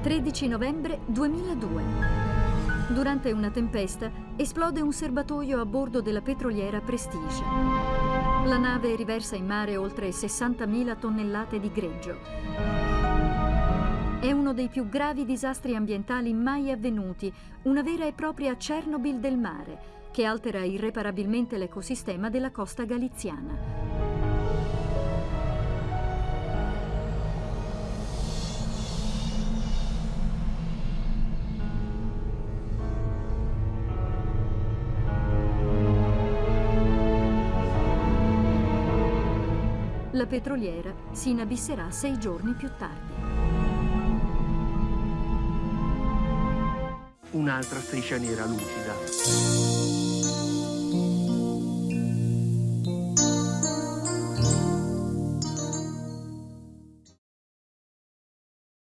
13 novembre 2002. Durante una tempesta esplode un serbatoio a bordo della petroliera Prestige. La nave riversa in mare oltre 60.000 tonnellate di greggio. È uno dei più gravi disastri ambientali mai avvenuti, una vera e propria Chernobyl del mare, che altera irreparabilmente l'ecosistema della costa galiziana. La petroliera si inabisserà sei giorni più tardi. Un'altra striscia nera lucida.